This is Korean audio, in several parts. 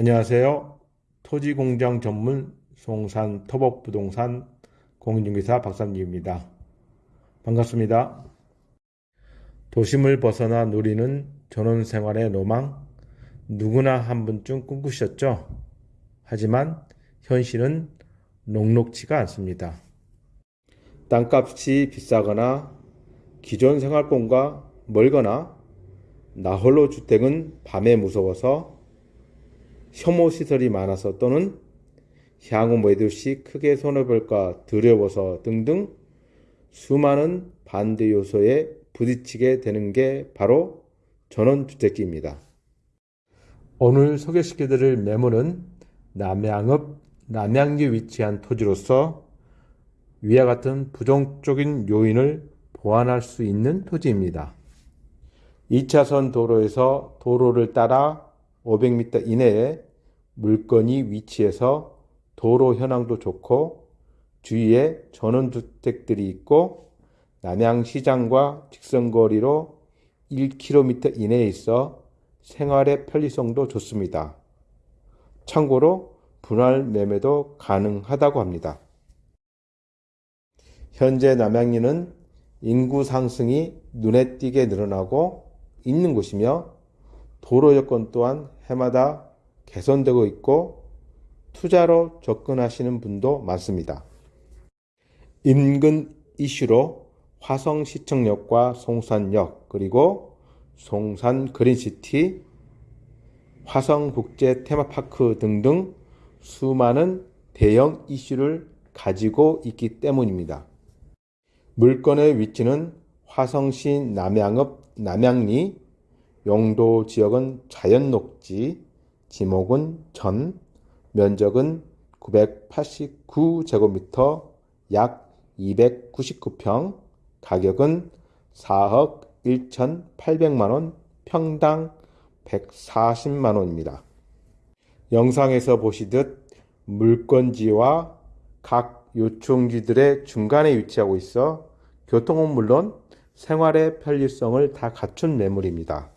안녕하세요. 토지공장 전문 송산 토복부동산 공인중개사 박삼기입니다. 반갑습니다. 도심을 벗어나 누리는 전원생활의 로망 누구나 한 번쯤 꿈꾸셨죠? 하지만 현실은 녹록치가 않습니다. 땅값이 비싸거나 기존 생활권과 멀거나 나홀로 주택은 밤에 무서워서 혐오 시설이 많아서 또는 향후 매도 시 크게 손해볼까 두려워서 등등 수많은 반대 요소에 부딪히게 되는 게 바로 전원주택지입니다. 오늘 소개시켜드릴 매물은 남양읍 남양주에 위치한 토지로서 위와 같은 부정적인 요인을 보완할 수 있는 토지입니다. 2차선 도로에서 도로를 따라 500m 이내에 물건이 위치해서 도로 현황도 좋고 주위에 전원주택들이 있고 남양시장과 직선거리로 1km 이내에 있어 생활의 편리성도 좋습니다. 참고로 분할 매매도 가능하다고 합니다. 현재 남양리는 인구 상승이 눈에 띄게 늘어나고 있는 곳이며 도로 여건 또한 해마다 개선되고 있고 투자로 접근하시는 분도 많습니다. 인근 이슈로 화성시청역과 송산역 그리고 송산 그린시티, 화성국제 테마파크 등등 수많은 대형 이슈를 가지고 있기 때문입니다. 물건의 위치는 화성시 남양읍 남양리 용도 지역은 자연 녹지 지목은 전 면적은 989제곱미터 약 299평 가격은 4억 1,800만원 평당 140만원입니다. 영상에서 보시듯 물건지와 각 요충지들의 중간에 위치하고 있어 교통은 물론 생활의 편리성을 다 갖춘 매물입니다.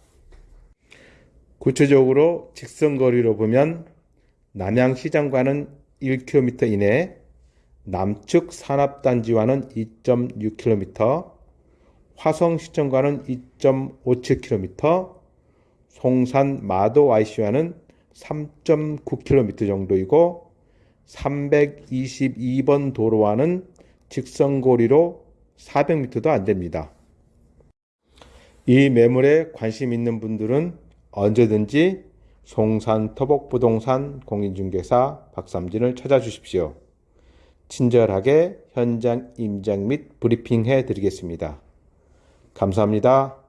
구체적으로 직선거리로 보면 남양시장과는 1km 이내, 남측 산업단지와는 2.6km, 화성시청과는 2.57km, 송산 마도 IC와는 3.9km 정도이고 322번 도로와는 직선거리로 400m도 안 됩니다. 이 매물에 관심 있는 분들은 언제든지 송산 터복부동산 공인중개사 박삼진을 찾아주십시오. 친절하게 현장 임장 및 브리핑 해 드리겠습니다. 감사합니다.